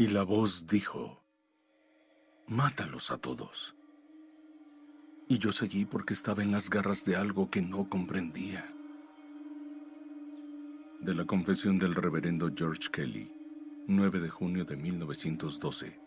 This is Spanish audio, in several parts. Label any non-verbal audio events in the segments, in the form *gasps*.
Y la voz dijo, mátalos a todos. Y yo seguí porque estaba en las garras de algo que no comprendía. De la confesión del reverendo George Kelly, 9 de junio de 1912.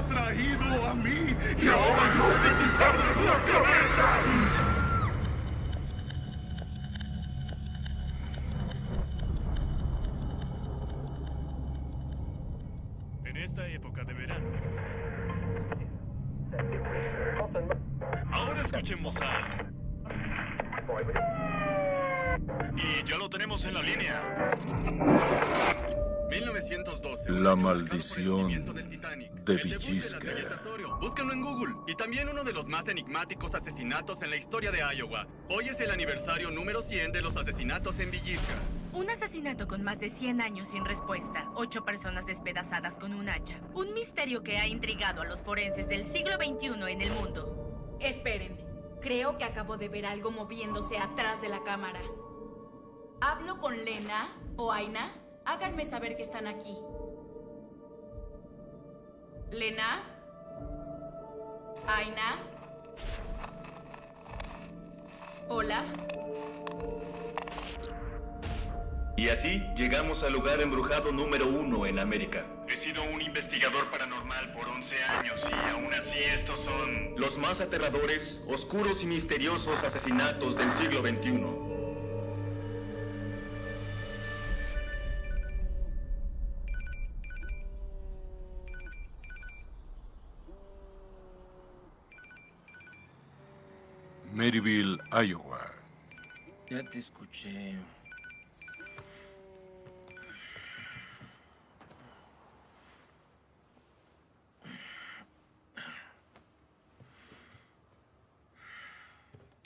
Las ha traído a mí y ahora yo he de quitarles la cabeza. En Titanic. de El debut la Villisca. Búscanlo en Google. Y también uno de los más enigmáticos asesinatos en la historia de Iowa. Hoy es el aniversario número 100 de los asesinatos en Villisca. Un asesinato con más de 100 años sin respuesta. Ocho personas despedazadas con un hacha. Un misterio que ha intrigado a los forenses del siglo XXI en el mundo. Esperen. Creo que acabo de ver algo moviéndose atrás de la cámara. ¿Hablo con Lena o Aina? Háganme saber que están aquí. ¿Lena? ¿Aina? ¿Hola? Y así llegamos al lugar embrujado número uno en América. He sido un investigador paranormal por 11 años y aún así estos son... Los más aterradores, oscuros y misteriosos asesinatos del siglo XXI. Maryville, Iowa. Ya te escuché.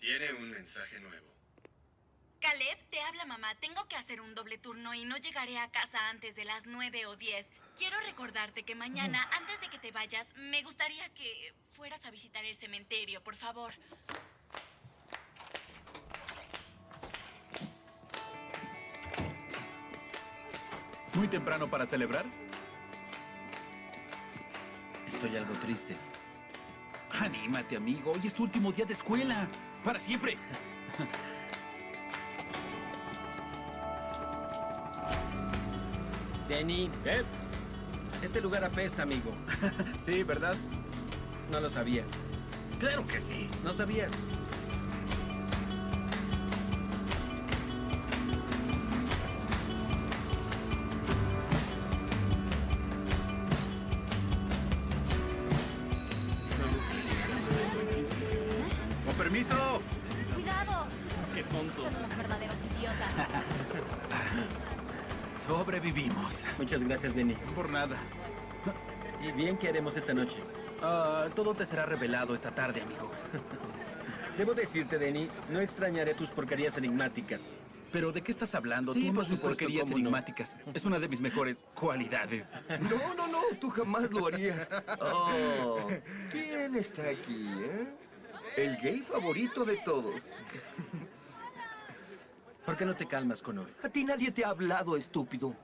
Tiene un mensaje nuevo. Caleb, te habla mamá. Tengo que hacer un doble turno y no llegaré a casa antes de las 9 o 10. Quiero recordarte que mañana, antes de que te vayas, me gustaría que fueras a visitar el cementerio, por favor. ¿Muy temprano para celebrar? Estoy algo triste. Anímate, amigo. Hoy es tu último día de escuela. Para siempre. *laughs* Denny. ¿Qué? Este lugar apesta, amigo. *laughs* sí, ¿verdad? No lo sabías. Claro que sí. No sabías. Muchas gracias, Denny. Por nada. ¿Y bien qué haremos esta noche? Ah, todo te será revelado esta tarde, amigo. *laughs* Debo decirte, Denny, no extrañaré tus porquerías enigmáticas. ¿Pero de qué estás hablando? Sí, Tú supuesto, porquerías cómo no. enigmáticas. Es una de mis mejores cualidades. No, no, no, tú jamás lo harías. Oh, ¿quién está aquí, eh? El gay favorito de todos. ¿Por qué no te calmas, Connor? A ti nadie te ha hablado, estúpido.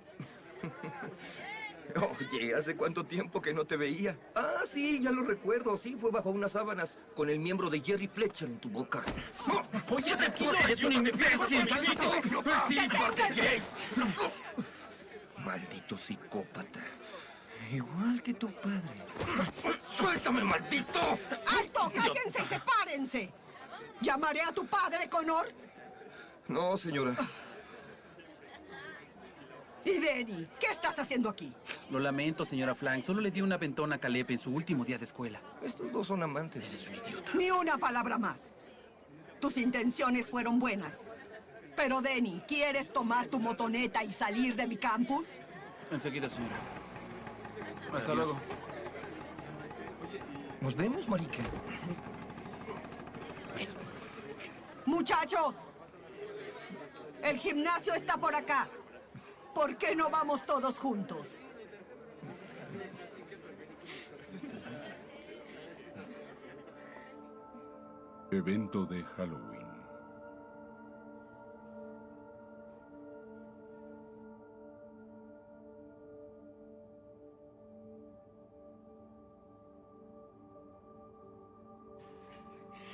Oye, ¿hace cuánto tiempo que no te veía? Ah, sí, ya lo recuerdo. Sí, fue bajo unas sábanas con el miembro de Jerry Fletcher en tu boca. Oye, tranquilo, eres un imbécil. Maldito psicópata. Igual que tu padre. ¡Suéltame, maldito! ¡Alto! ¡Cállense y sepárense! ¿Llamaré a tu padre, Connor? No, señora. Y Denny, ¿qué estás haciendo aquí? Lo lamento, señora Flank. Solo le di una ventona a Caleb en su último día de escuela. Estos dos son amantes. Eres un idiota. Ni una palabra más. Tus intenciones fueron buenas. Pero, Denny, ¿quieres tomar tu motoneta y salir de mi campus? Enseguida, señora. Hasta luego. Nos vemos, marica. Muchachos, el gimnasio está por acá. ¿Por qué no vamos todos juntos? Evento de Halloween.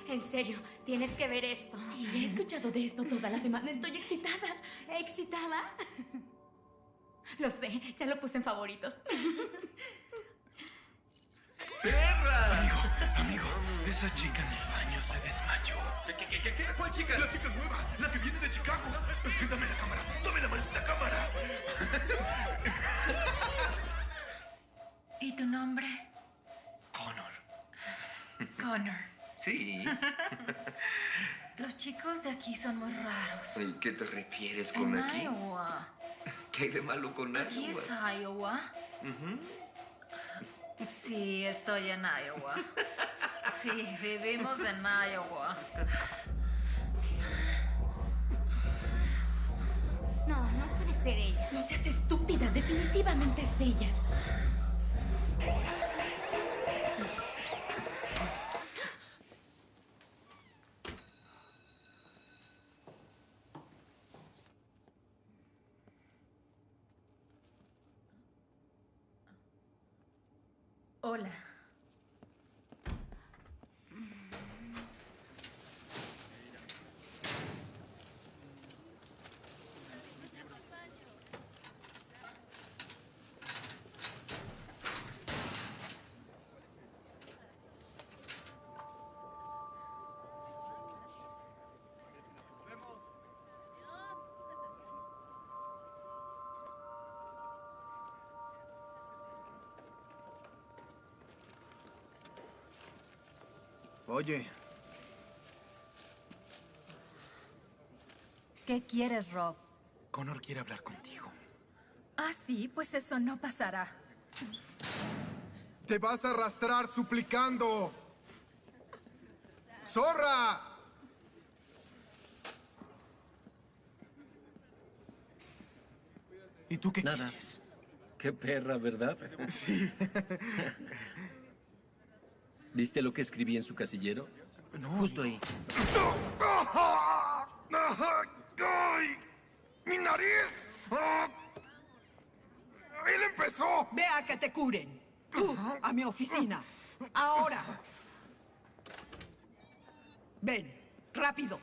En serio, tienes que ver esto. Sí, he escuchado de esto toda la semana. Estoy excitada. ¿Excitada? *laughs* Lo sé, ya lo puse en favoritos. Amigo, amigo, esa chica en el baño se desmayó. ¿Qué, qué, qué, qué? ¿Cuál chica? La chica nueva, la que viene de Chicago. Dame la cámara, dame la maldita cámara. ¿Y tu nombre? Connor. Connor. Sí. *laughs* Los chicos de aquí son muy raros. ¿Y qué te refieres En con aquí? Iowa. ¿Qué hay de malo con Aquí Iowa? es Iowa. Sí, estoy en Iowa. Sí, vivimos en Iowa. No, no puede ser ella. No seas estúpida, definitivamente es ella. Hola. Oye, ¿Qué quieres, Rob? Connor quiere hablar contigo. Ah, sí, pues eso no pasará. Te vas a arrastrar suplicando. ¡Zorra! ¿Y tú qué Nada. quieres? Qué perra, ¿verdad? Sí. *laughs* ¿Viste lo que escribí en su casillero? No. Justo ahí. ¡Ay! ¡Mi nariz! ¡Ah! ¡Él empezó! Ve a que te curen. Tú, a mi oficina. Ahora. Ven, rápido.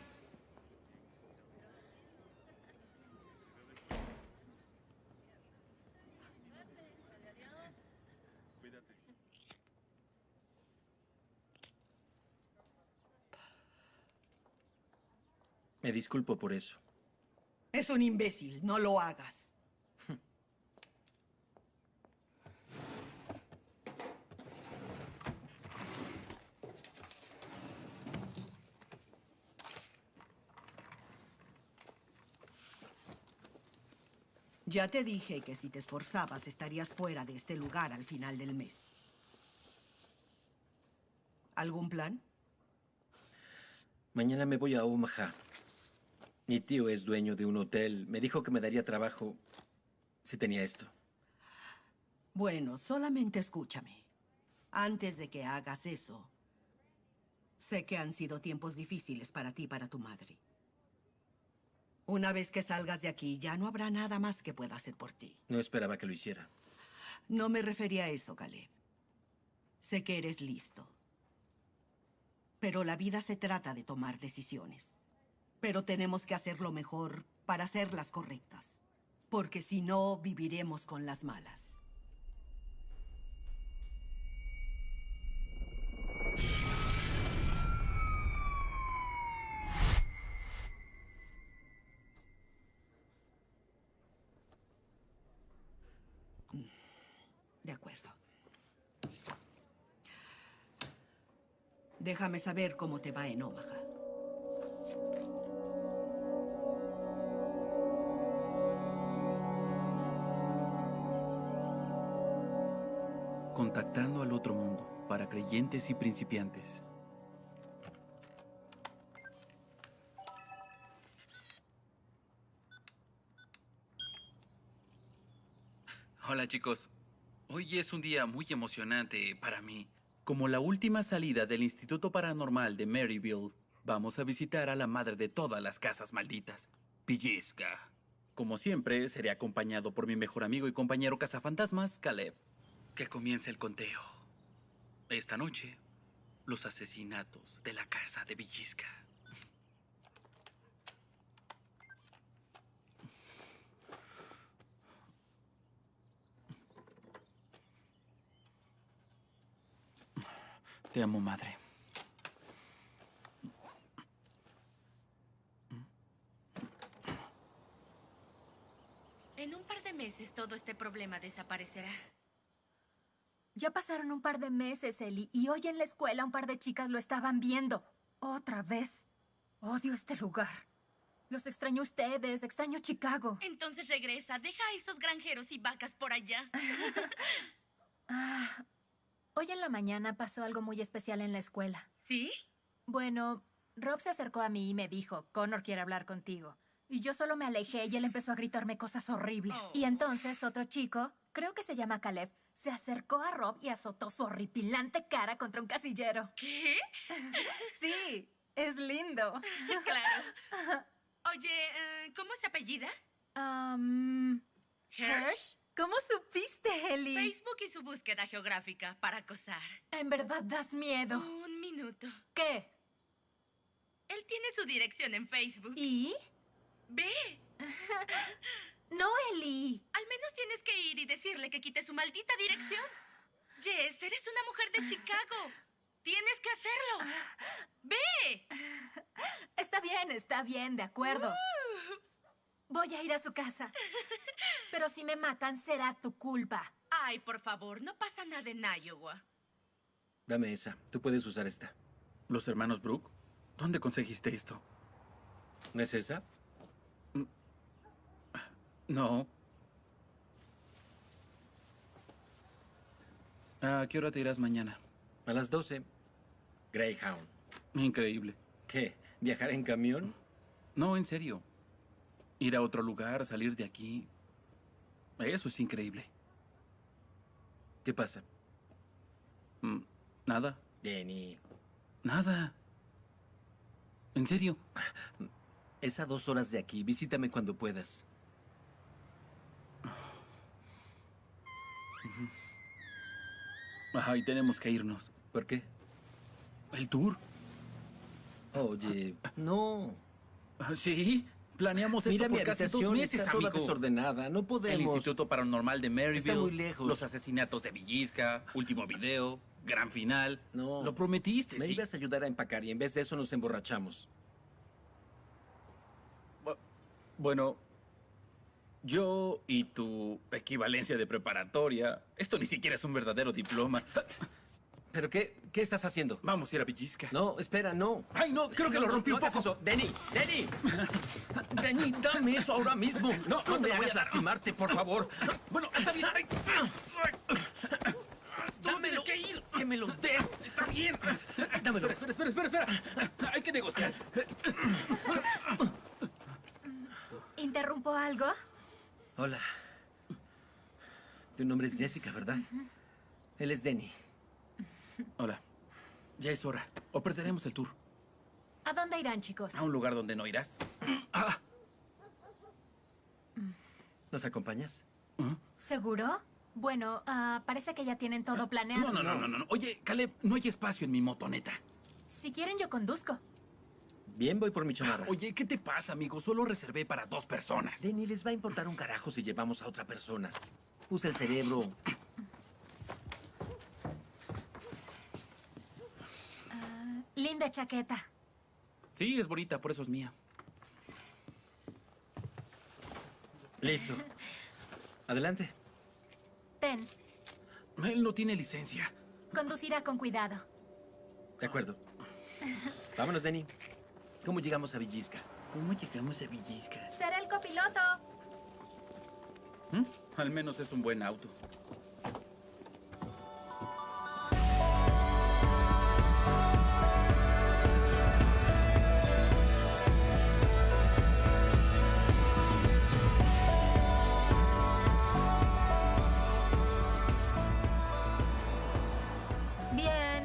Me disculpo por eso. Es un imbécil, no lo hagas. Ya te dije que si te esforzabas estarías fuera de este lugar al final del mes. ¿Algún plan? Mañana me voy a Omaha. Mi tío es dueño de un hotel. Me dijo que me daría trabajo si tenía esto. Bueno, solamente escúchame. Antes de que hagas eso, sé que han sido tiempos difíciles para ti y para tu madre. Una vez que salgas de aquí, ya no habrá nada más que pueda hacer por ti. No esperaba que lo hiciera. No me refería a eso, Caleb. Sé que eres listo. Pero la vida se trata de tomar decisiones. Pero tenemos que hacer lo mejor para hacerlas correctas. Porque si no, viviremos con las malas. De acuerdo. Déjame saber cómo te va en Omaha. Creyentes y principiantes. Hola chicos, hoy es un día muy emocionante para mí. Como la última salida del Instituto Paranormal de Maryville, vamos a visitar a la madre de todas las casas malditas, Pellizca. Como siempre, seré acompañado por mi mejor amigo y compañero cazafantasmas, Caleb. Que comience el conteo. Esta noche, los asesinatos de la casa de Villisca. Te amo, madre. En un par de meses todo este problema desaparecerá. Ya pasaron un par de meses, Ellie, y hoy en la escuela un par de chicas lo estaban viendo. Otra vez. Odio este lugar. Los extraño a ustedes, extraño Chicago. Entonces regresa, deja a esos granjeros y vacas por allá. *laughs* Ah, hoy en la mañana pasó algo muy especial en la escuela. ¿Sí? Bueno, Rob se acercó a mí y me dijo, Connor quiere hablar contigo. Y yo solo me alejé y él empezó a gritarme cosas horribles. Oh. Y entonces otro chico, creo que se llama Caleb, se acercó a Rob y azotó su horripilante cara contra un casillero. ¿Qué? *laughs* Sí, es lindo. *laughs* claro. Oye, eh, ¿cómo se apellida? Um, Hirsch. ¿Cómo supiste, Ellie? Facebook y su búsqueda geográfica para acosar. En verdad das miedo. Un minuto. ¿Qué? Él tiene su dirección en Facebook. ¿Y? Ve. *laughs* No, Ellie. Al menos tienes que ir y decirle que quite su maldita dirección. *gasps* Jess, eres una mujer de Chicago. Tienes que hacerlo. *gasps* Ve. Está bien, está bien, de acuerdo. Uh. Voy a ir a su casa. *laughs* Pero si me matan, será tu culpa. Ay, por favor, no pasa nada en Iowa. Dame esa. Tú puedes usar esta. ¿Los hermanos Brooke? ¿Dónde conseguiste esto? ¿No es esa? No. ¿A qué hora te irás mañana? A las 12. Greyhound. Increíble. ¿Qué? ¿Viajar en camión? No, en serio. Ir a otro lugar, salir de aquí. Eso es increíble. ¿Qué pasa? Mm, Nada. Denny. Nada. ¿En serio? Es a dos horas de aquí. Visítame cuando puedas. Ay, tenemos que irnos. ¿Por qué? ¿El tour? Oye, no. ¿Sí? Planeamos esto Mira, mi por casi dos meses, está toda amigo. desordenada. No El podemos. Instituto Paranormal de Maryville. Está muy lejos. Los asesinatos de Villisca. Último video. Gran final. No. Lo prometiste, Me sí. ibas a ayudar a empacar y en vez de eso nos emborrachamos. Bueno, yo y tu equivalencia de preparatoria. Esto ni siquiera es un verdadero diploma. ¿Pero qué? ¿Qué estás haciendo? Vamos a ir a Villisca. No, espera, no. Ay, no, creo que No, lo rompí no un poco. eso. Denny, Denny. Denny, dame eso ahora mismo. No, No, no te me hagas lastimarte, por favor. Bueno, está bien. Ay, Dámelo. tienes que ir. Que me lo des. Está bien. Dámelo. Espera, espera, espera, espera. Hay que negociar. ¿Interrumpo algo? Hola. Tu nombre es Jessica, ¿verdad? Él es Denny. Hola. Ya es hora. O perderemos el tour. ¿A dónde irán, chicos? A un lugar donde no irás. ¿Nos acompañas? ¿Seguro? Bueno, ah, parece que ya tienen todo planeado. No, no, no, no, no. Oye, Caleb, no hay espacio en mi motoneta. Si quieren, yo conduzco. Bien, voy por mi chamarra. Oye, ¿qué te pasa, amigo? Solo reservé para dos personas. Denny, les va a importar un carajo si llevamos a otra persona. Usa el cerebro. Linda chaqueta. Sí, es bonita, por eso es mía. Listo. Adelante. Ten, Él no tiene licencia. conducirá con cuidado. De acuerdo. Vámonos, Denny. ¿Cómo llegamos a Villisca? ¿Cómo llegamos a Villisca? Será el copiloto. ¿Mm? Al menos es un buen auto. Bien,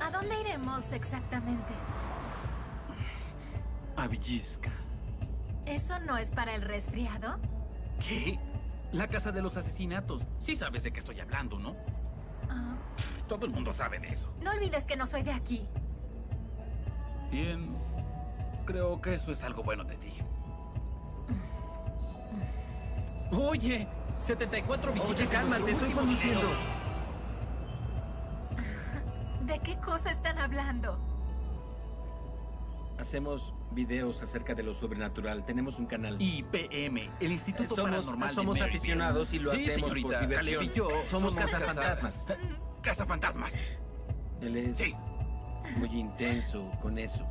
¿a dónde iremos exactamente? A Villisca. ¿Eso no es para el resfriado? ¿Qué? La casa de los asesinatos. Sí sabes de qué estoy hablando, ¿no? Ah, Todo el mundo sabe de eso. no olvides que no soy de aquí. Bien. Creo que eso es algo bueno de ti. Oye, 74 visitas. Oye, en calma, nuestro te estoy conduciendo. ¿De qué cosa están hablando? Hacemos videos acerca de lo sobrenatural. Tenemos un canal. IPM, el Instituto Eh, somos, Paranormal de somos aficionados y lo Sí, hacemos señorita, por diversión. Caleb y yo somos casa- cazafantasmas. Cazafantasmas. Él es Sí. muy intenso con eso.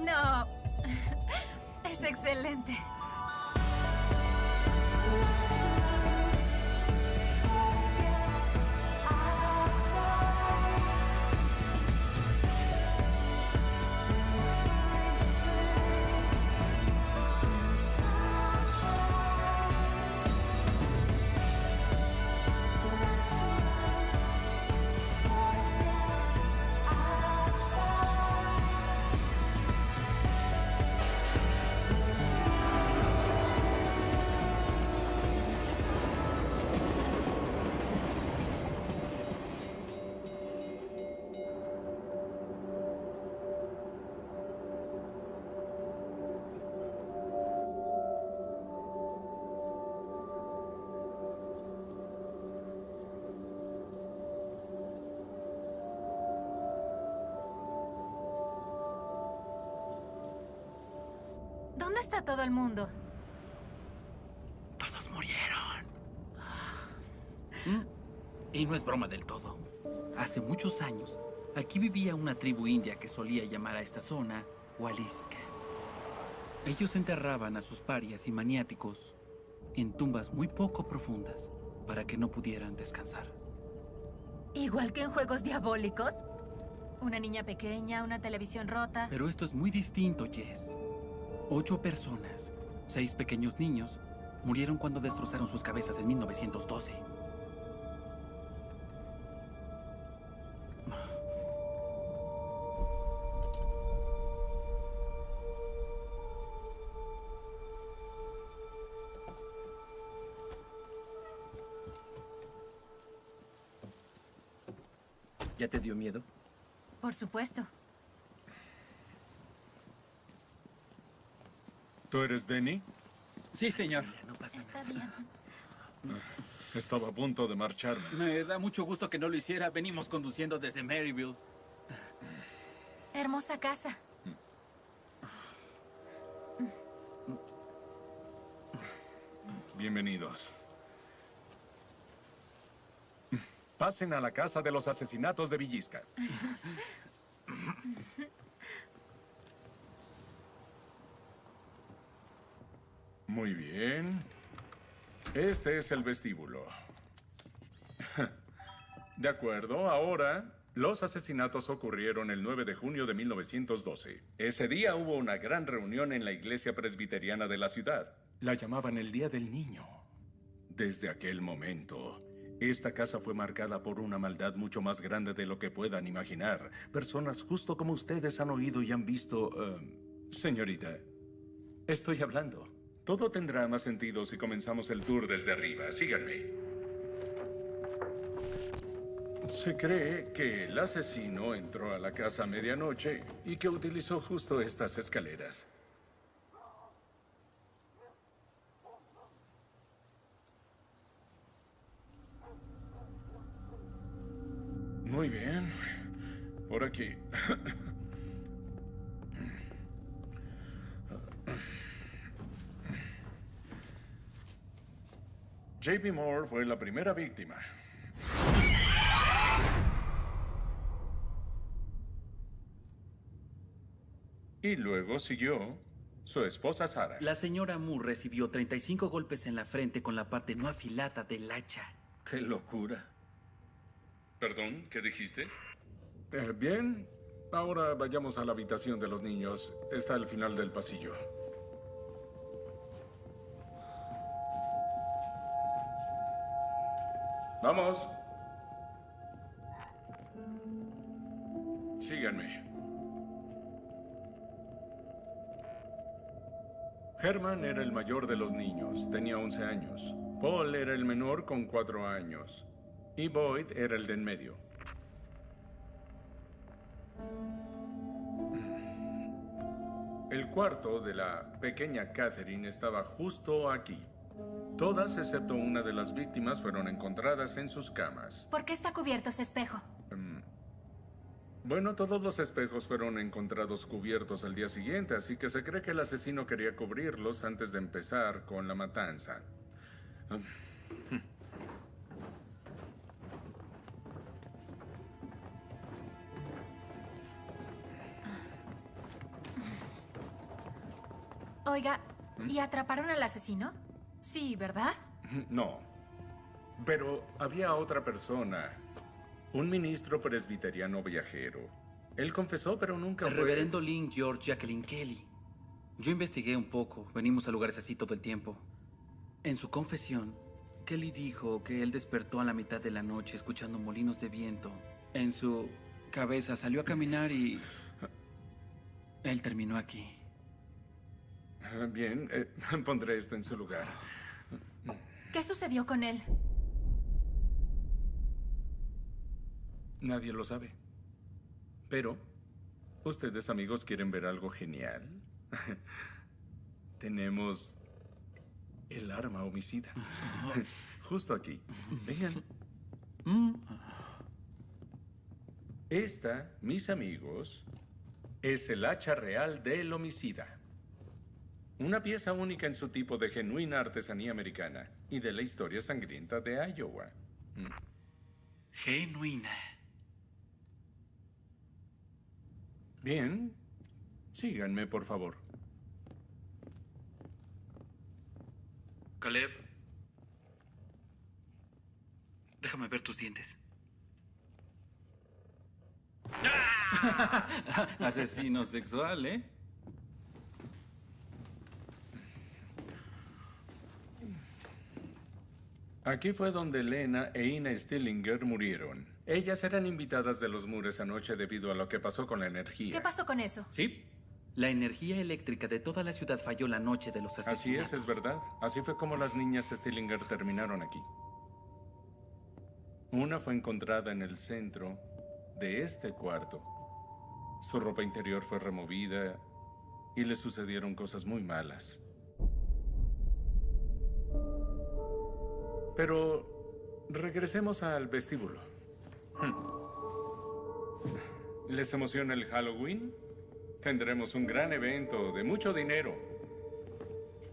No. *laughs* Es excelente. ¿Dónde está todo el mundo? Todos murieron. ¿Mm? Y no es broma del todo. Hace muchos años, aquí vivía una tribu india que solía llamar a esta zona Waliska. Ellos enterraban a sus parias y maniáticos en tumbas muy poco profundas para que no pudieran descansar. Igual que en juegos diabólicos. Una niña pequeña, una televisión rota. Pero esto es muy distinto, Jess. Ocho personas, seis pequeños niños, murieron cuando destrozaron sus cabezas en 1912. ¿Ya te dio miedo? Por supuesto. ¿Tú eres Denny? Sí, señor. No pasa Está bien. Estaba a punto de marcharme. Me da mucho gusto que no lo hiciera. Venimos conduciendo desde Maryville. Hermosa casa. Bienvenidos. Pasen a la casa de los asesinatos de Villisca. *laughs* Muy bien. Este es el vestíbulo. De acuerdo, ahora los asesinatos ocurrieron el 9 de junio de 1912. Ese día hubo una gran reunión en la iglesia presbiteriana de la ciudad. La llamaban el Día del Niño. Desde aquel momento, esta casa fue marcada por una maldad mucho más grande de lo que puedan imaginar. Personas justo como ustedes han oído y han visto... eh, señorita, estoy hablando. Todo tendrá más sentido si comenzamos el tour desde arriba. Síganme. Se cree que el asesino entró a la casa a medianoche y que utilizó justo estas escaleras. Muy bien. Por aquí. *laughs* JP Moore fue la primera víctima. Y luego siguió su esposa Sara. La señora Moore recibió 35 golpes en la frente con la parte no afilada del hacha. ¡Qué locura! Perdón, ¿qué dijiste? Eh, bien, ahora vayamos a la habitación de los niños. Está al final del pasillo. Vamos. Síganme. Herman era el mayor de los niños, tenía 11 años. Paul era el menor con 4 años. Y Boyd era el de en medio. El cuarto de la pequeña Catherine estaba justo aquí. Todas, excepto una de las víctimas, fueron encontradas en sus camas. ¿Por qué está cubierto ese espejo? Mm. Bueno, todos los espejos fueron encontrados cubiertos al día siguiente, así que se cree que el asesino quería cubrirlos antes de empezar con la matanza. Mm. Oiga, ¿Mm? ¿y atraparon al asesino? Sí, ¿verdad? *laughs* No. Pero había otra persona. Un ministro presbiteriano viajero. Él confesó, pero nunca El fue... reverendo Lynn George Jacqueline Kelly. Yo investigué un poco. Venimos a lugares así todo el tiempo. En su confesión, Kelly dijo que él despertó a la mitad de la noche escuchando molinos de viento. En su cabeza salió a caminar y... *laughs* Él terminó aquí. Ah, Bien, eh, *laughs* pondré esto en su lugar. ¿Qué sucedió con él? Nadie lo sabe. Pero, ¿ustedes amigos quieren ver algo genial? *laughs* Tenemos el arma homicida. *laughs* Justo aquí. Vengan. Esta, mis amigos, es el hacha real del homicida. Una pieza única en su tipo de genuina artesanía americana y de la historia sangrienta de Iowa. Mm. Genuina. Bien. Síganme, por favor. Caleb. Déjame ver tus dientes. *laughs* Asesino sexual, ¿eh? Aquí fue donde Lena e Ina Stillinger murieron. Ellas eran invitadas de los Mures anoche debido a lo que pasó con la energía. ¿Qué pasó con eso? Sí. La energía eléctrica de toda la ciudad falló la noche de los Así asesinatos. es, es verdad. Así fue como las niñas Stillinger terminaron aquí. Una fue encontrada en el centro de este cuarto. Su ropa interior fue removida y le sucedieron cosas muy malas. Pero regresemos al vestíbulo. Hmm. ¿Les emociona el Halloween? Tendremos un gran evento de mucho dinero.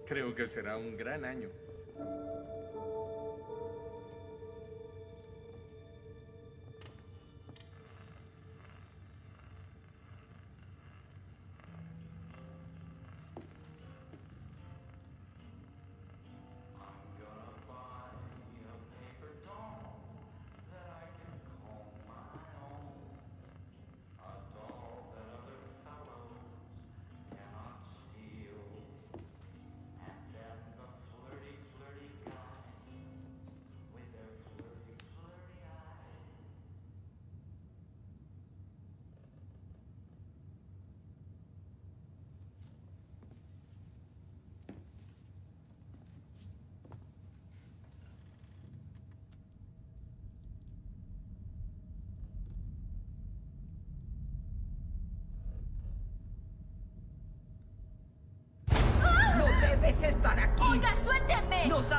Creo que será un gran año.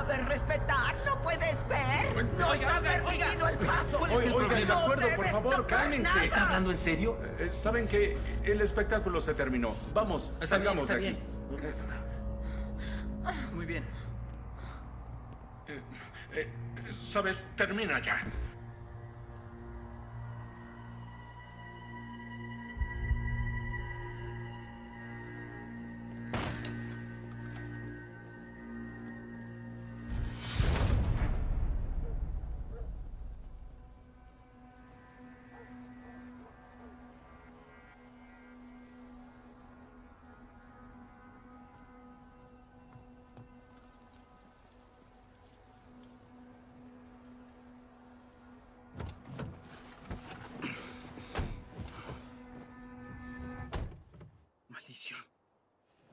Sabes respetar, no puedes ver. No Oiga, está oiga, permitido el paso. Oiga, oiga, de acuerdo, por favor, cálmense. ¿Está hablando en serio? Eh, Saben que el espectáculo se terminó. Vamos, Está bien, salgamos está de aquí. Muy bien. Eh, eh, Sabes, termina ya.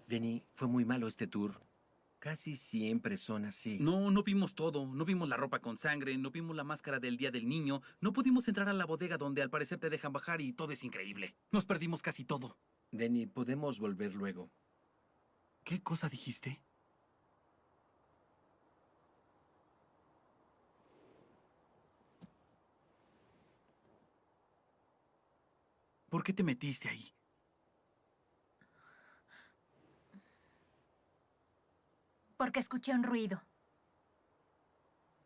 Denny, fue muy malo este tour. Casi siempre son así. No, no vimos todo. No vimos la ropa con sangre, no vimos la máscara del Día del Niño, no pudimos entrar a la bodega donde al parecer te dejan bajar y todo es increíble. Nos perdimos casi todo. Denny, podemos volver luego. ¿Qué cosa dijiste? ¿Por qué te metiste ahí? Porque escuché un ruido.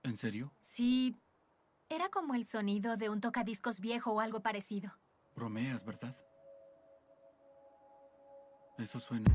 ¿En serio? Sí, era como el sonido de un tocadiscos viejo o algo parecido. Bromeas, ¿verdad? Eso suena.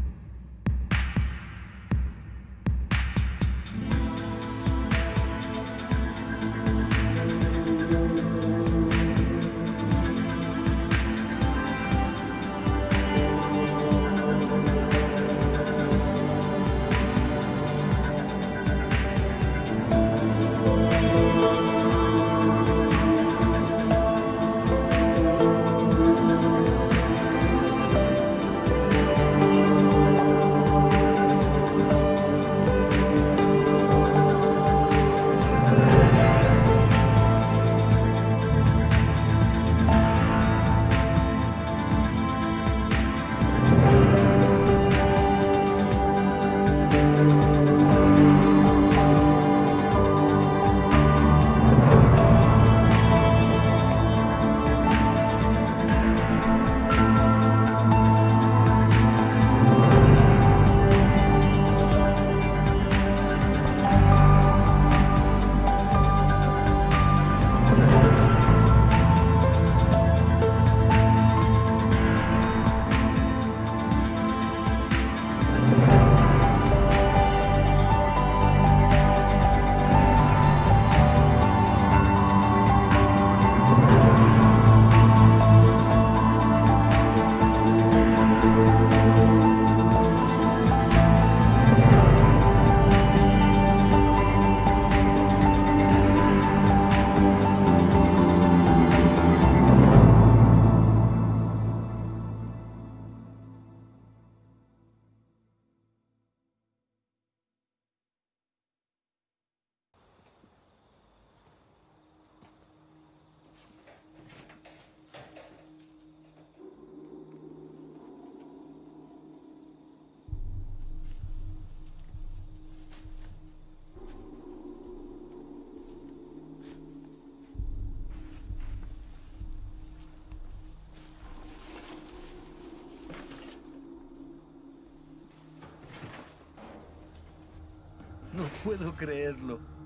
Puedo creerlo.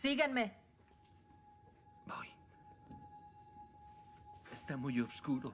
Síganme. Está muy oscuro.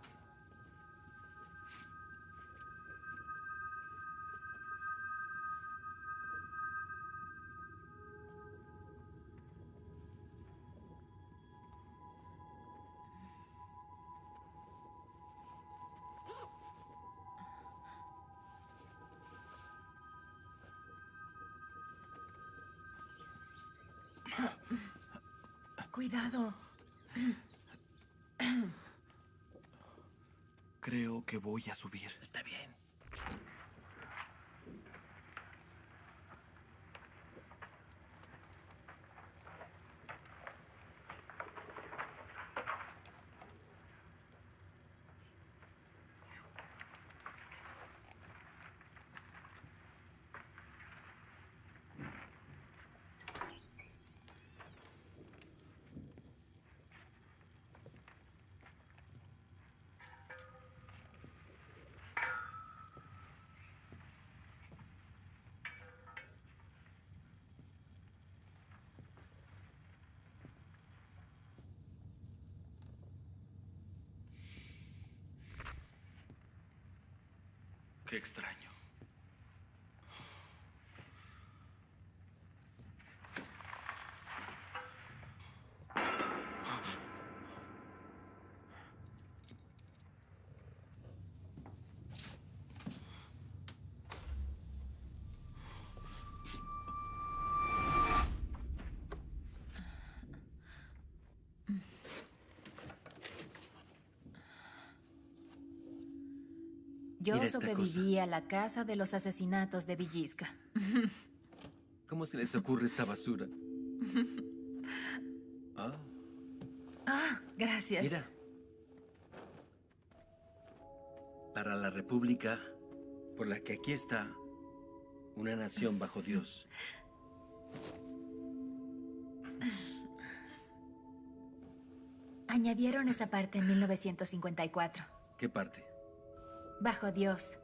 Cuidado. Creo que voy a subir. Está bien. Qué extraño. Yo sobreviví a la casa de los asesinatos de Villisca. *laughs* ¿Cómo se les ocurre esta basura? *laughs* Ah, Ah, gracias. mira. Para la república por la que aquí está una nación bajo Dios. *laughs* Añadieron esa parte en 1954. ¿Qué parte? Bajo Dios.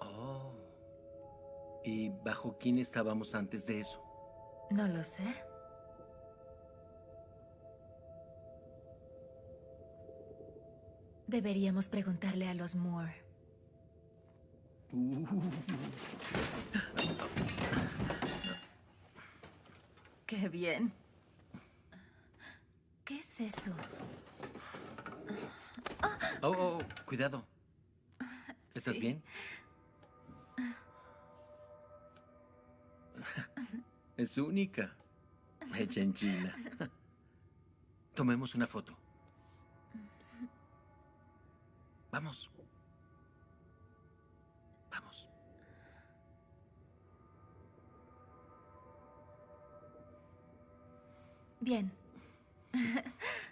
Oh. ¿Y bajo quién estábamos antes de eso? No lo sé. Deberíamos preguntarle a los Moore. Uh. Qué bien. ¿Qué es eso? Oh, oh, cuidado. ¿Estás Sí. bien? Es única. Hecha en China. Tomemos una foto. Vamos. Vamos. Bien. *laughs*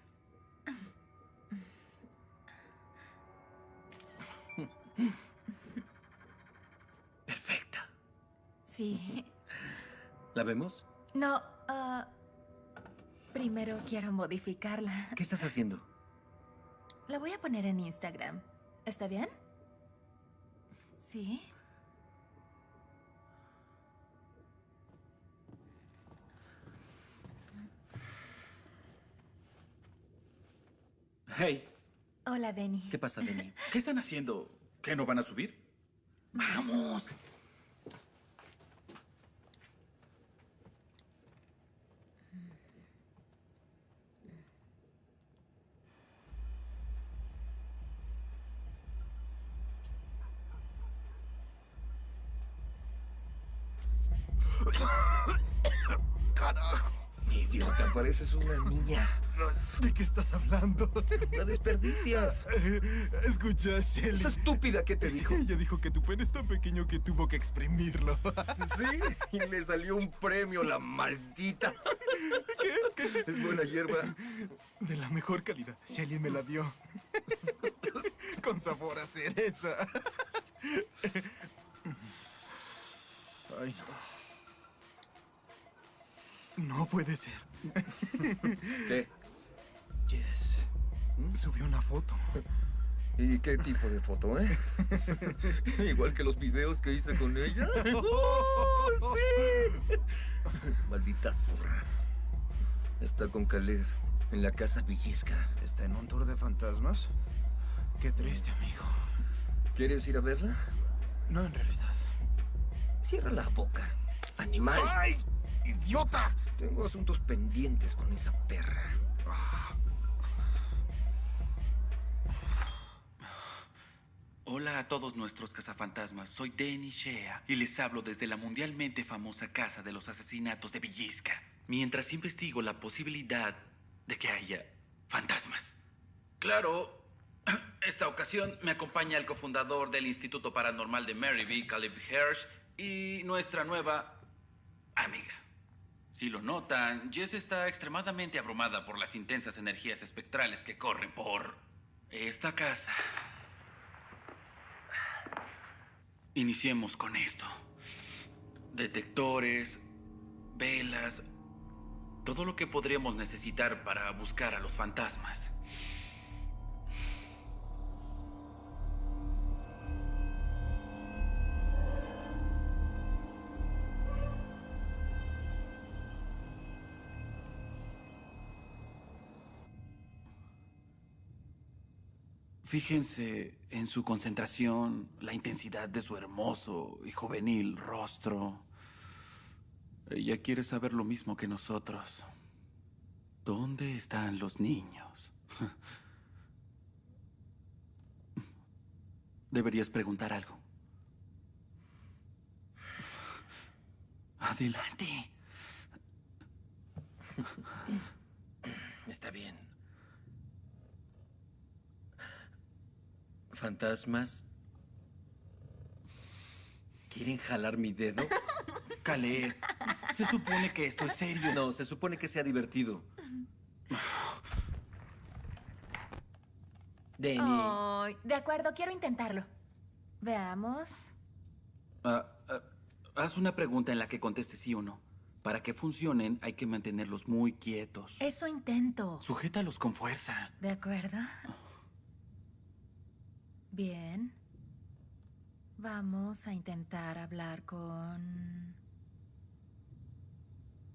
¿La vemos? No, ah, primero quiero modificarla. ¿Qué estás haciendo? La voy a poner en Instagram. ¿Está bien? Sí. Hey, Hola, Denny. ¿Qué pasa, Denny? ¿qué están haciendo? ¿Qué no van a subir? *laughs* ¡Vamos! ¡Carajo! Idiota, pareces una niña. ¿De qué estás hablando? La desperdicias. Escucha, Shelly. Esa estúpida que te dijo. Ella dijo que tu pene es tan pequeño que tuvo que exprimirlo. Sí, y le salió un premio, la maldita. ¿Qué? Es buena hierba. De la mejor calidad. Shelly me la dio. Con sabor a cereza. Ay, no. No puede ser. *laughs* ¿Qué? Yes. Subió una foto. ¿Y qué tipo de foto, eh? *laughs* Igual que los videos que hice con ella. *laughs* ¡Oh, sí! Maldita zorra. Está con Caleb en la casa Villisca. ¿Está en un tour de fantasmas? Qué triste, amigo. ¿Quieres ir a verla? No, en realidad. Cierra la boca, animal. ¡Ay! ¡Idiota! Tengo asuntos pendientes con esa perra. Hola a todos nuestros cazafantasmas, soy Denny Shea y les hablo desde la mundialmente famosa casa de los asesinatos de Villisca. Mientras investigo la posibilidad de que haya fantasmas. Claro, *clears throat* esta ocasión me acompaña el cofundador del Instituto Paranormal de Maryville, Caleb Hirsch, y nuestra nueva. Si lo notan, Jess está extremadamente abrumada por las intensas energías espectrales que corren por esta casa. Iniciemos con esto. Detectores, velas, todo lo que podríamos necesitar para buscar a los fantasmas. Fíjense en su concentración, la intensidad de su hermoso y juvenil rostro. Ella quiere saber lo mismo que nosotros. ¿Dónde están los niños? *laughs* Deberías preguntar algo. Adelante. Está bien. ¿Fantasmas? ¿Quieren jalar mi dedo? Caleb, se supone que esto es serio. No, se supone que sea divertido. Denny. Ay, de acuerdo, quiero intentarlo. Veamos. Ah, ah, haz una pregunta en la que conteste sí o no. Para que funcionen hay que mantenerlos muy quietos. Eso intento. Sujétalos con fuerza. ¿De acuerdo? Bien. Vamos a intentar hablar con...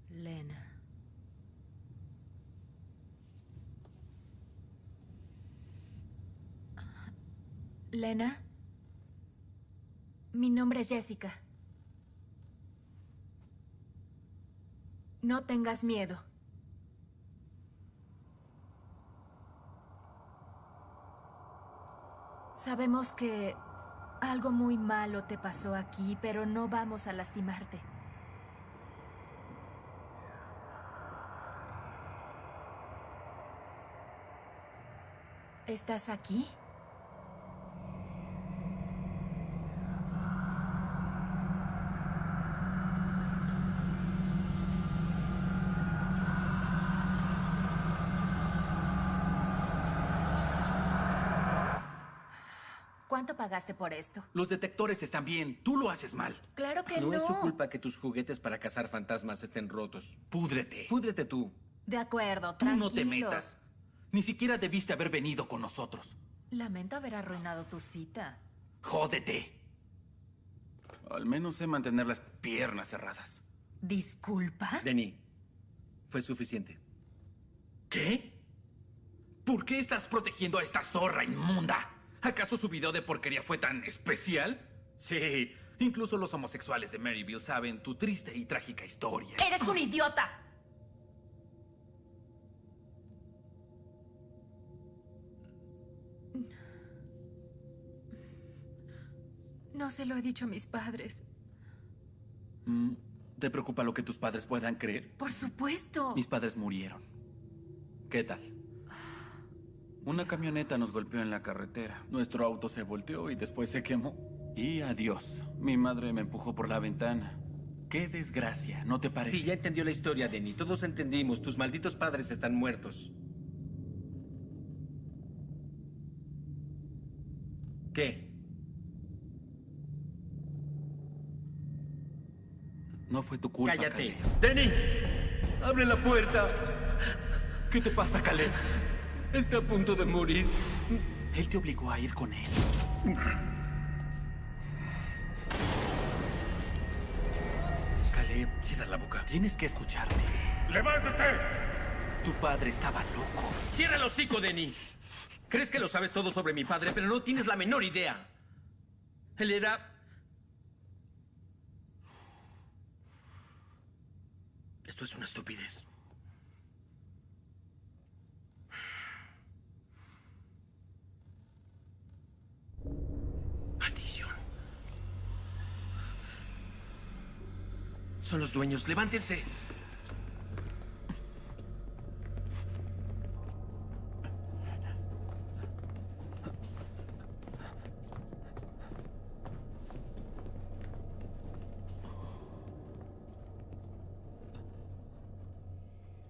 Lena. Lena. Mi nombre es Jessica. No tengas miedo. Sabemos que algo muy malo te pasó aquí, pero no vamos a lastimarte. ¿Estás aquí? ¿Cuánto pagaste por esto? Los detectores están bien. Tú lo haces mal. Claro que no. no. es su culpa que tus juguetes para cazar fantasmas estén rotos. Púdrete. Púdrete tú. De acuerdo, Tú tranquilo. no te metas. Ni siquiera debiste haber venido con nosotros. Lamento haber arruinado tu cita. Jódete. Al menos sé mantener las piernas cerradas. ¿Disculpa? Denny, fue suficiente. ¿Qué? ¿Por qué estás protegiendo a esta zorra inmunda? ¿Acaso su video de porquería fue tan especial? Sí, incluso los homosexuales de Maryville saben tu triste y trágica historia. ¡Eres un idiota! No se lo he dicho a mis padres. Mm, ¿Te preocupa lo que tus padres puedan creer? Por supuesto. Mis padres murieron. ¿Qué tal? Una camioneta nos golpeó en la carretera. Nuestro auto se volteó y después se quemó. Y adiós. Mi madre me empujó por la ventana. Qué desgracia, ¿no te parece? Sí, ya entendió la historia, Denny. Todos entendimos. Tus malditos padres están muertos. ¿Qué? No fue tu culpa. Cállate. Caleb. ¡Denny! ¡Abre la puerta! ¿Qué te pasa, Caleb? Está a punto de morir. Él te obligó a ir con él. Caleb, cierra la boca. Tienes que escucharme. ¡Levántate! Tu padre estaba loco. ¡Cierra el hocico, Denny! Crees que lo sabes todo sobre mi padre, pero no tienes la menor idea. Él era... Esto es una estupidez. Maldición. Son los dueños. Levántense.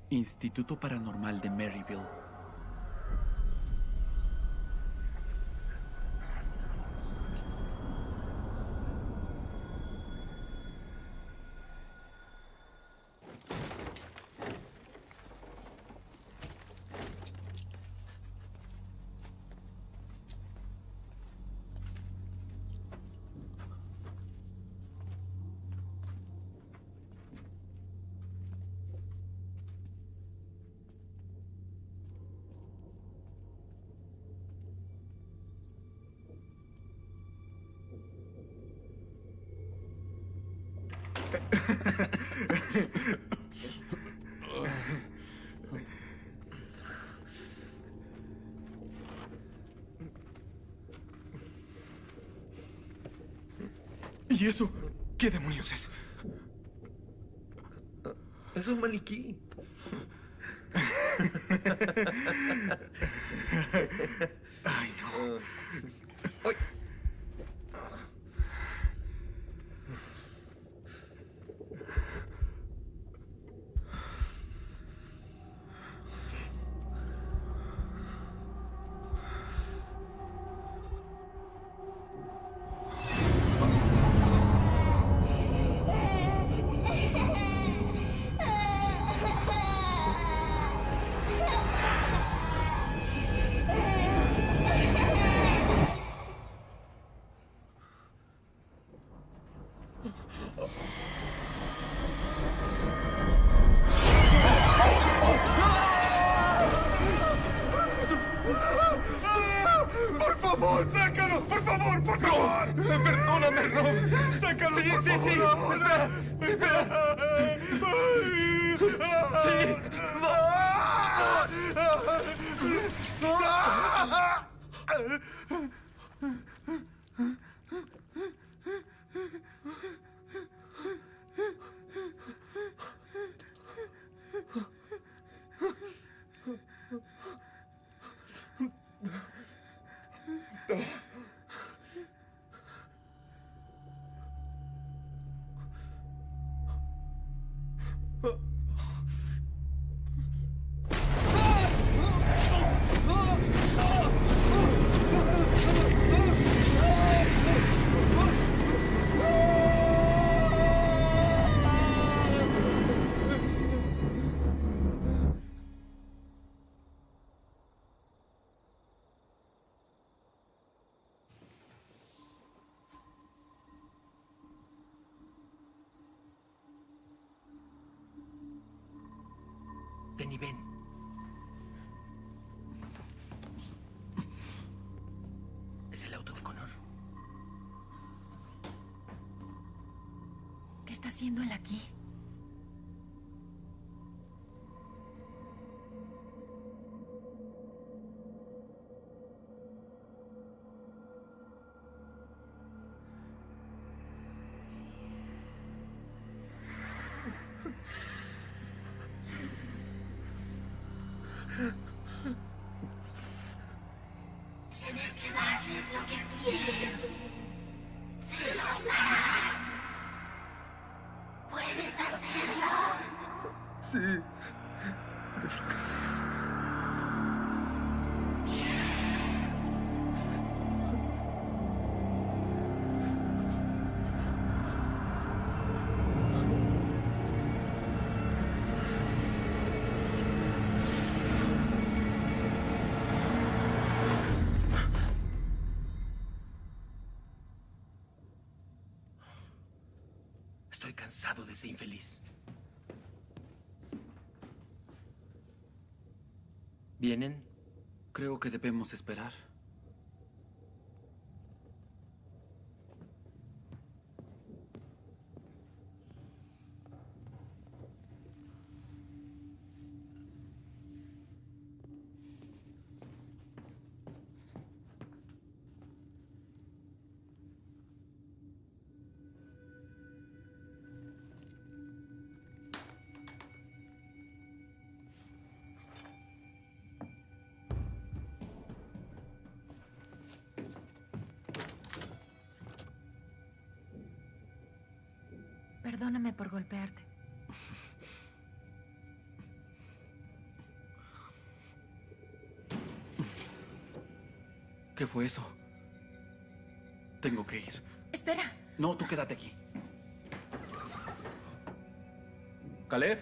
Instituto Paranormal de Maryville. ¿Y eso? ¿Qué demonios es? Es un maniquí. *laughs* Es el auto de Connor. ¿Qué está haciendo él aquí? Cansado de ese infeliz. ¿Vienen? Creo que debemos esperar. Perdóname por golpearte. ¿Qué fue eso? Tengo que ir. Espera. No, tú quédate aquí. ¿Caleb?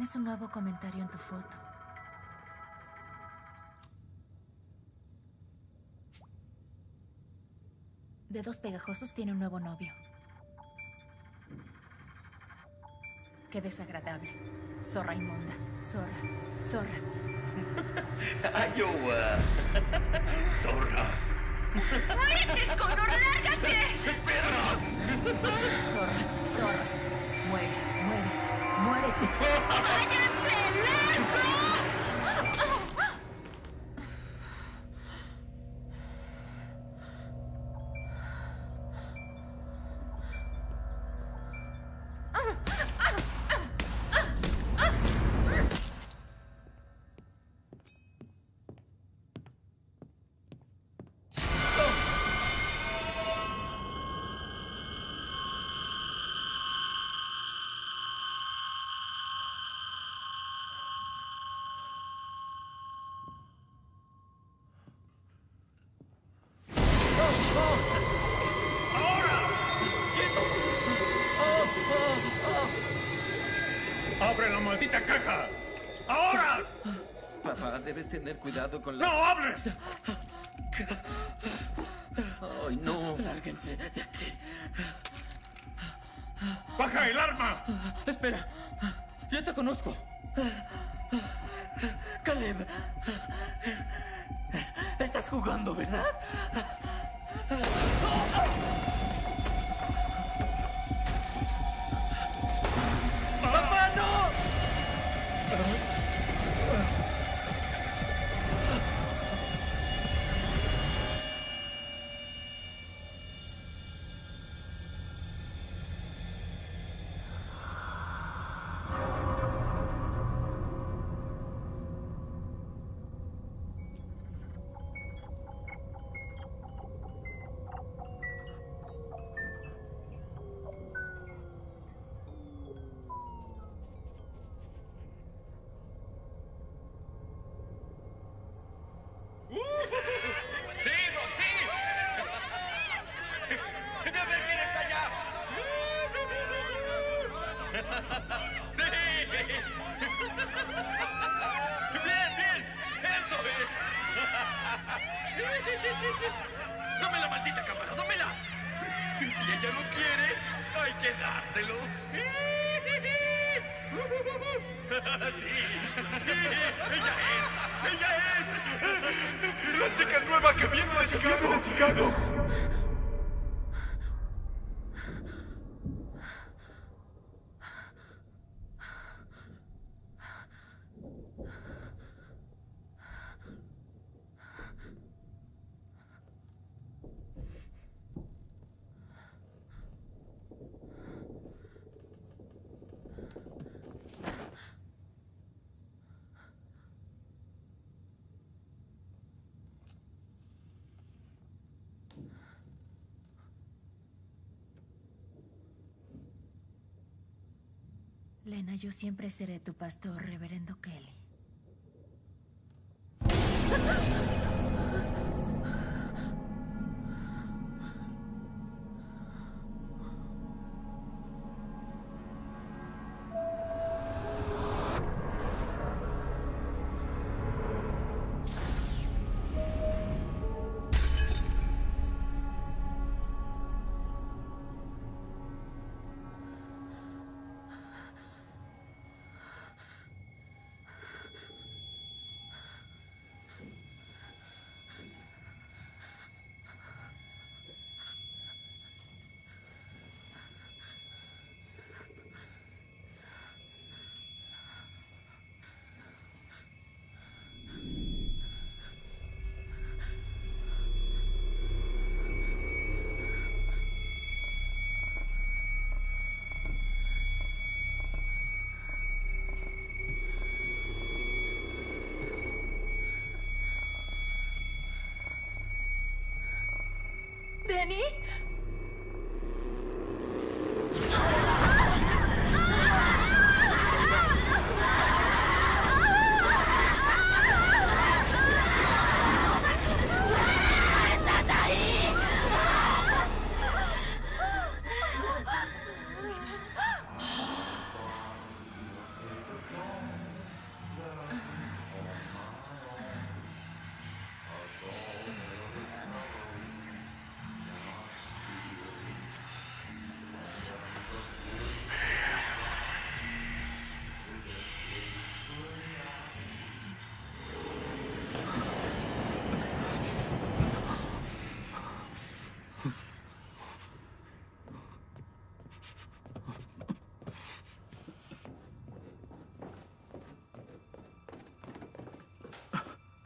Tienes un nuevo comentario en tu foto. Dedos pegajosos tiene un nuevo novio. Qué desagradable. Zorra inmunda. Zorra. Zorra. *laughs* Iowa. *laughs* Zorra. ¡Muérete, Connor! ¡Lárgate! *laughs* Zorra. Zorra. Muere. Muere. Muérete. ¡Váyanse lejos! Debes tener cuidado con la... ¡No hables! ¡Ay, no! Lárguense de aquí. ¡Baja el arma! Espera. Lena, yo siempre seré tu pastor, reverendo Kelly.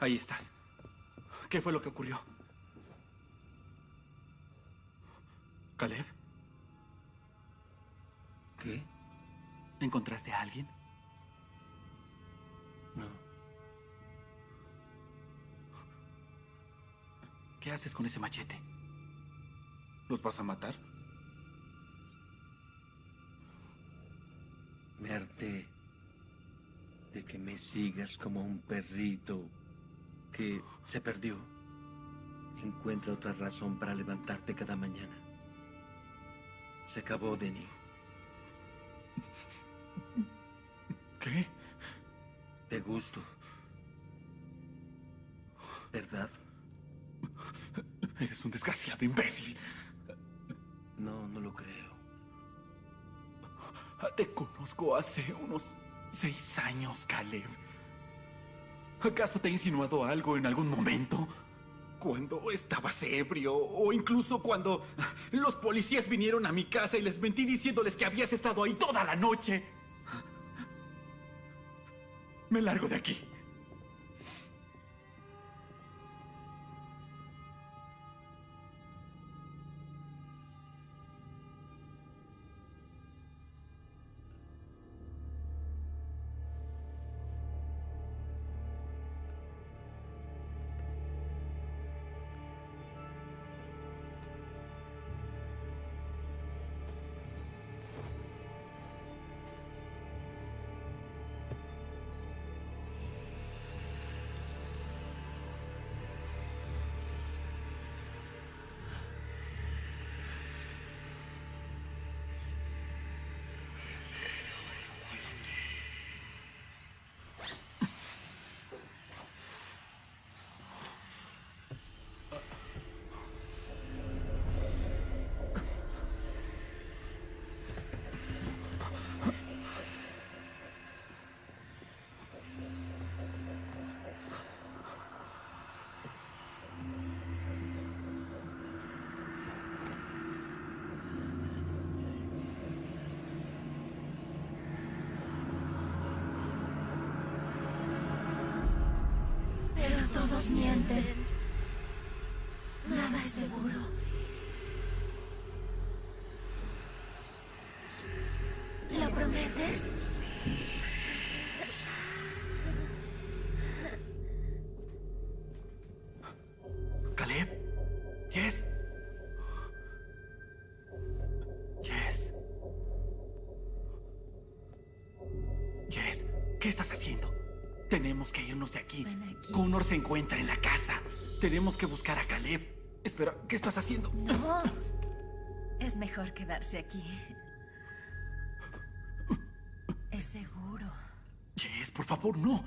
Ahí estás. ¿Qué fue lo que ocurrió? ¿Caleb? ¿Qué? ¿Encontraste a alguien? No. ¿Qué haces con ese machete? ¿Los vas a matar? Me harté de que me sigas como un perrito que se perdió. Encuentra otra razón para levantarte cada mañana. Se acabó, Denny. ¿Qué? Te gusto. ¿Verdad? Eres un desgraciado imbécil. No, no lo creo. Te conozco hace unos seis años, Caleb. ¿Acaso te he insinuado algo en algún momento? Cuando estabas ebrio o incluso cuando los policías vinieron a mi casa y les mentí diciéndoles que habías estado ahí toda la noche. Me largo de aquí. Todos Tenemos que irnos de aquí. Connor se encuentra en la casa. Tenemos que buscar a Caleb. Espera, ¿qué estás haciendo? No. Es mejor quedarse aquí. Es seguro. Yes, por favor, no.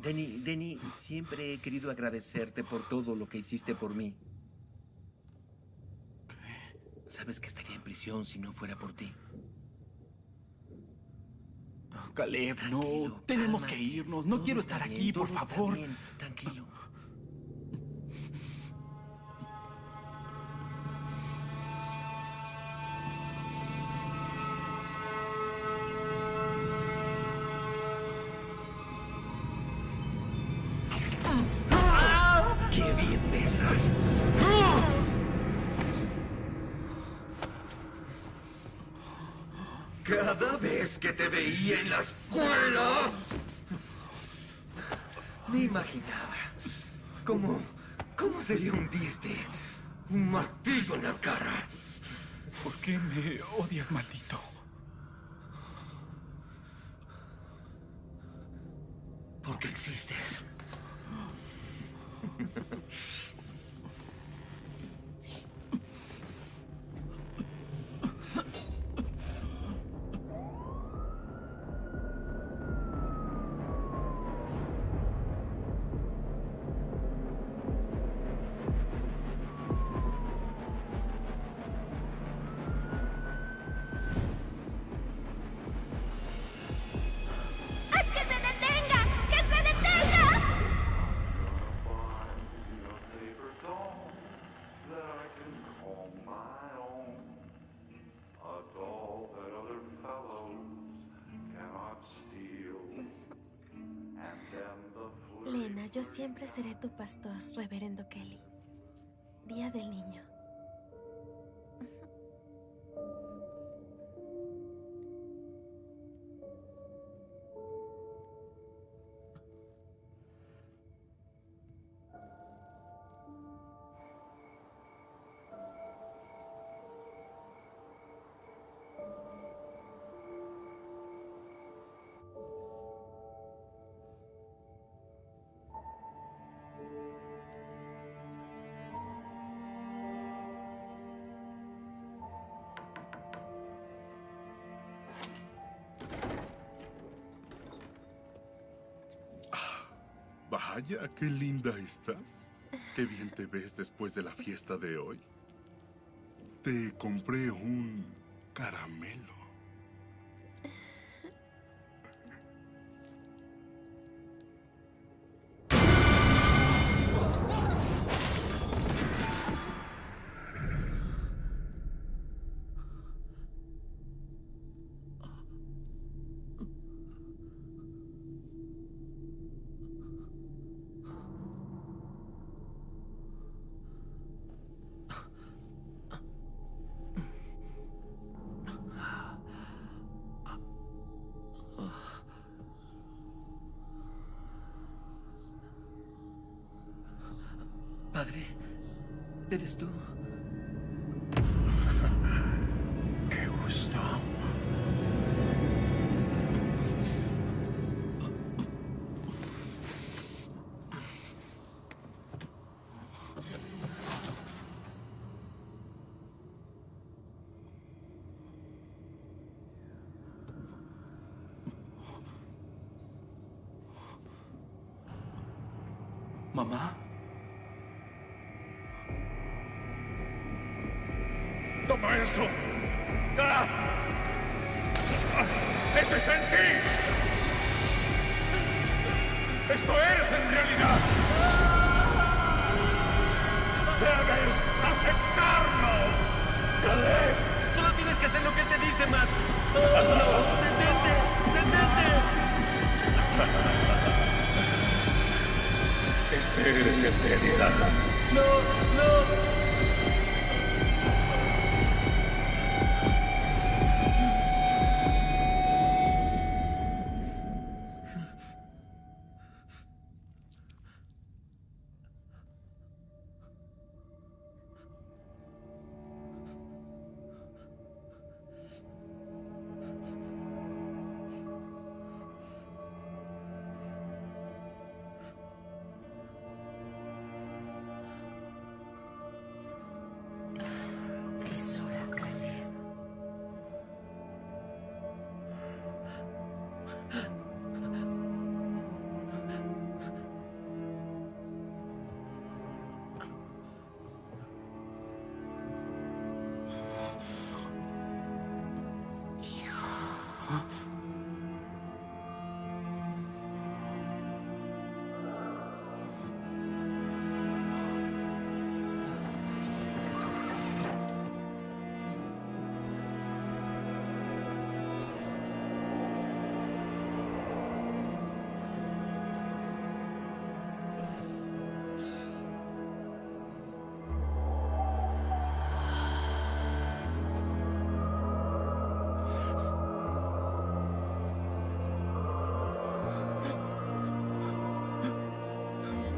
Denny, Denny, siempre he querido agradecerte por todo lo que hiciste por mí. ¿Qué? Sabes que estaría en prisión si no fuera por ti. Caleb, no. Tenemos que irnos. No Todo quiero estar bien, aquí, por favor. bien. Tranquilo. Me imaginaba cómo, cómo sería hundirte un martillo en la cara. ¿Por qué me odias, maldito? Porque existes. *laughs* siempre seré tu pastor, reverendo Kelly. Día del niño. Vaya, qué linda estás. Qué bien te ves después de la fiesta de hoy. Te compré un caramelo. Padre, ¿eres tú? ¡Toma esto!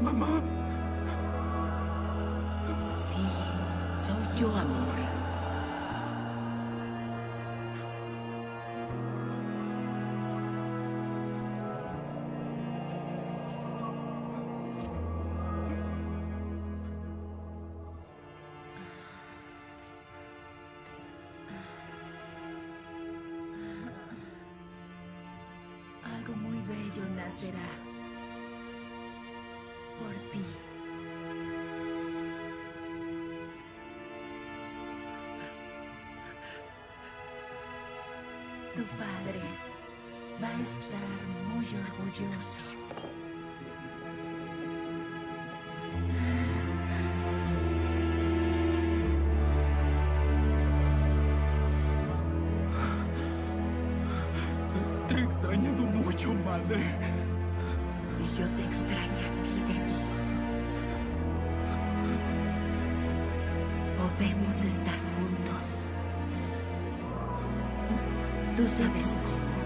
Mamá. Sí, soy yo, amor. Algo Tu padre va a estar muy orgulloso. Sabes cómo.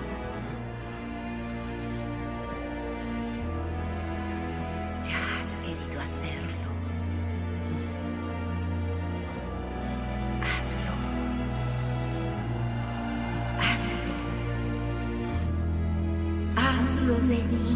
Ya has querido hacerlo. Hazlo. Hazlo. Hazlo de mí.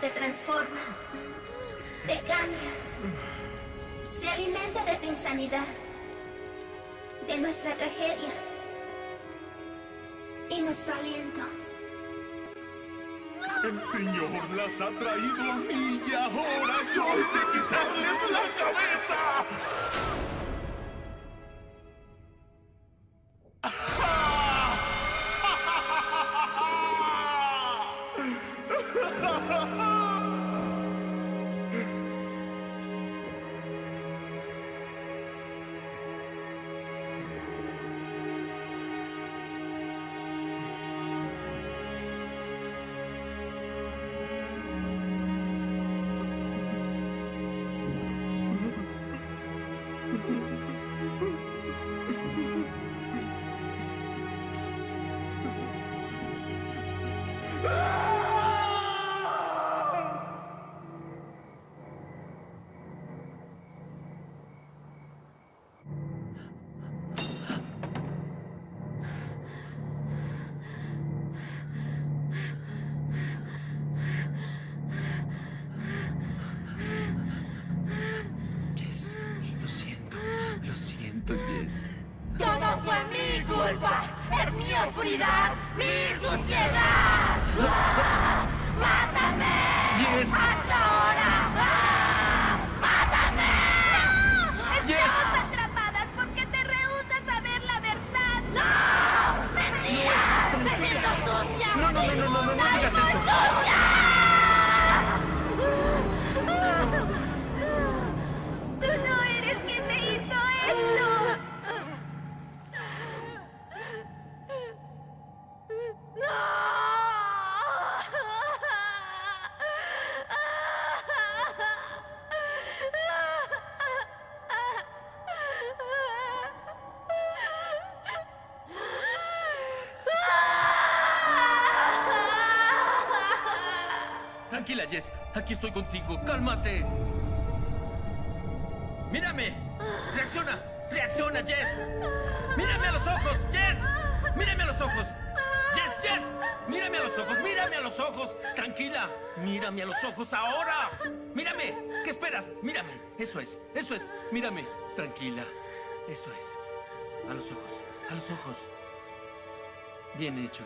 Te transforma, te cambia, se alimenta de tu insanidad, de nuestra tragedia y nuestro aliento. El Señor las ha traído a mí y ahora yo he de quitarles la cabeza. mi suciedad. Eso es. Mírame. Tranquila. Eso es. A los ojos. A los ojos. Bien hecho.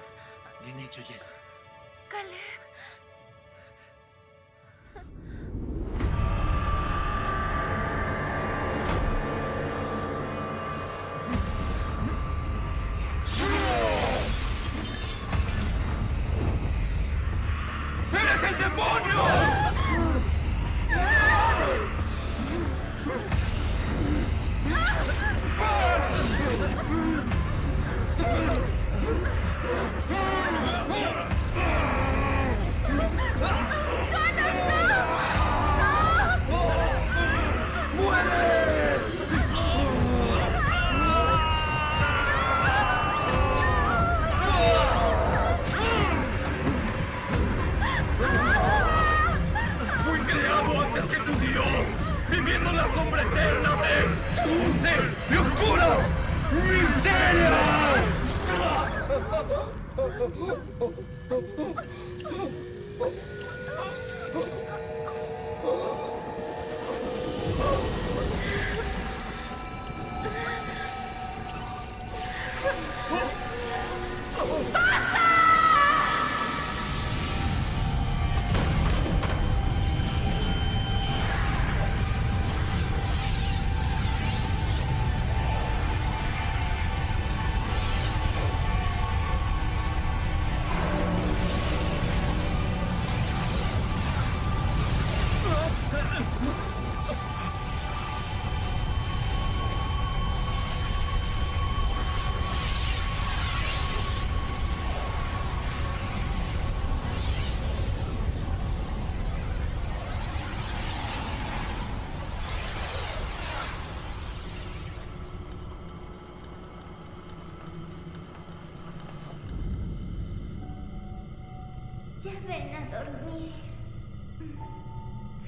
Bien hecho, Jess. Caleb. ¡Eres el demonio!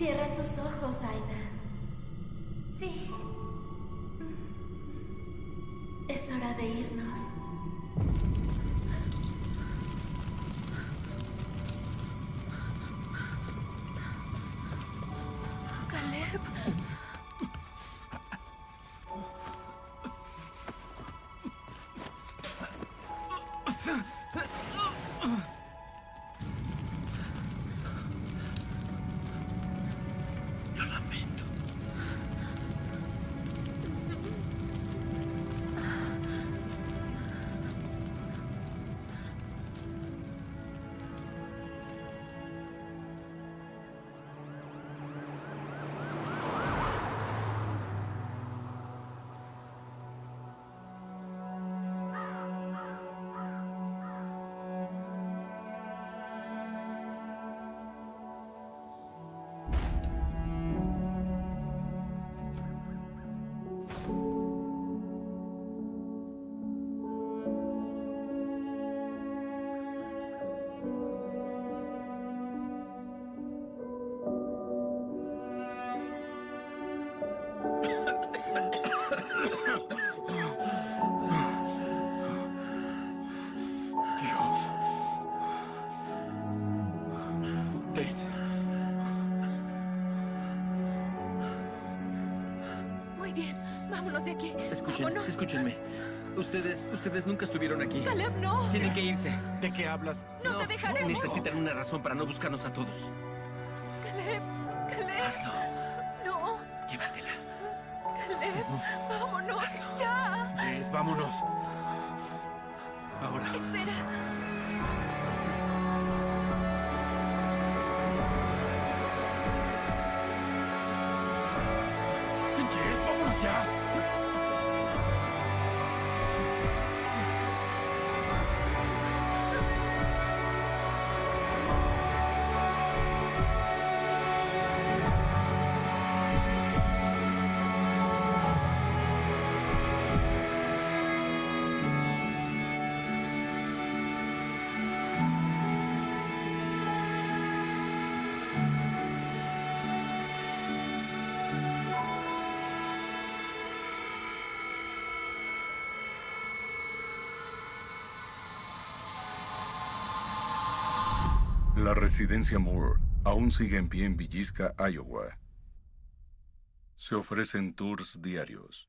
Cierra tus ojos. escúchenme. Ustedes, ustedes nunca estuvieron aquí. Caleb, no. Tienen que irse. ¿De qué hablas? No, no te dejaré. Necesitan una razón para no buscarnos a todos. Caleb, Caleb. Hazlo. No. Llévatela. Caleb, vámonos Hazlo. ya. Vámonos. La residencia Moore aún sigue en pie en Villisca, Iowa. Se ofrecen tours diarios.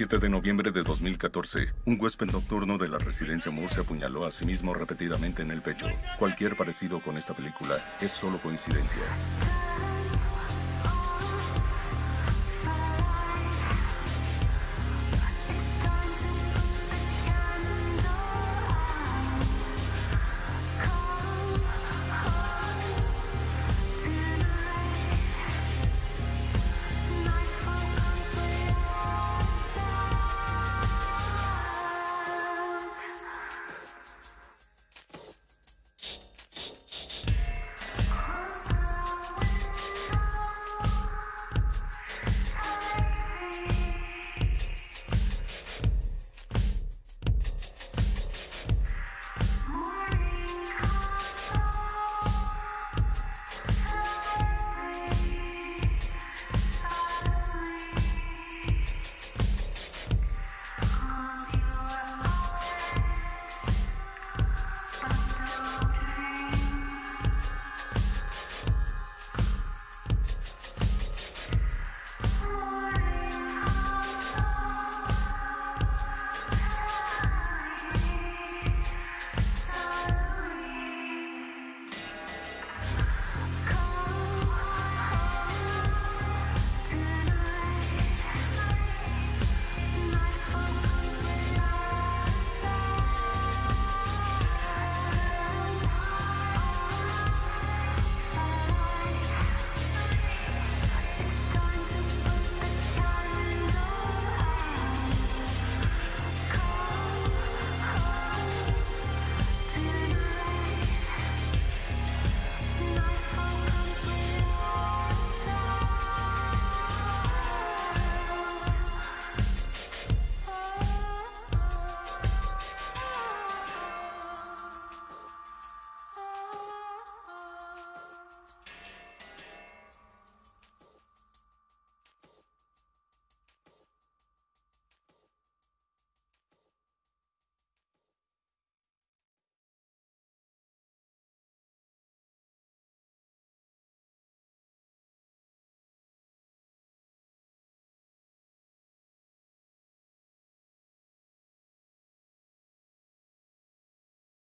7 de noviembre de 2014, un huésped nocturno de la residencia Moore se apuñaló a sí mismo repetidamente en el pecho. Cualquier parecido con esta película es solo coincidencia.